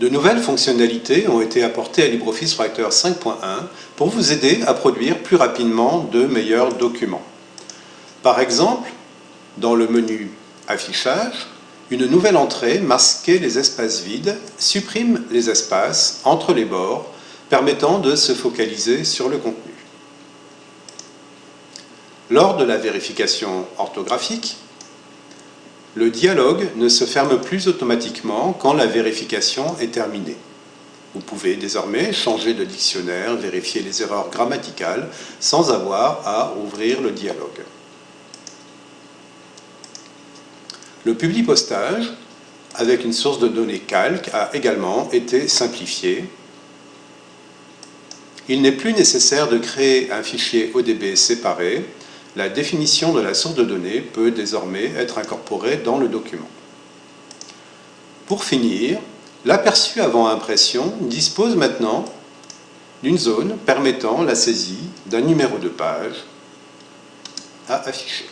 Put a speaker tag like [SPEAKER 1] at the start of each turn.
[SPEAKER 1] De nouvelles fonctionnalités ont été apportées à LibreOffice Writer 5.1 pour vous aider à produire plus rapidement de meilleurs documents. Par exemple, dans le menu Affichage, une nouvelle entrée, Masquer les espaces vides, supprime les espaces entre les bords, permettant de se focaliser sur le contenu. Lors de la vérification orthographique, le dialogue ne se ferme plus automatiquement quand la vérification est terminée. Vous pouvez désormais changer de dictionnaire, vérifier les erreurs grammaticales sans avoir à ouvrir le dialogue. Le publipostage, avec une source de données calque, a également été simplifié. Il n'est plus nécessaire de créer un fichier ODB séparé. La définition de la source de données peut désormais être incorporée dans le document. Pour finir, l'aperçu avant impression dispose maintenant d'une zone permettant la saisie d'un numéro de page à afficher.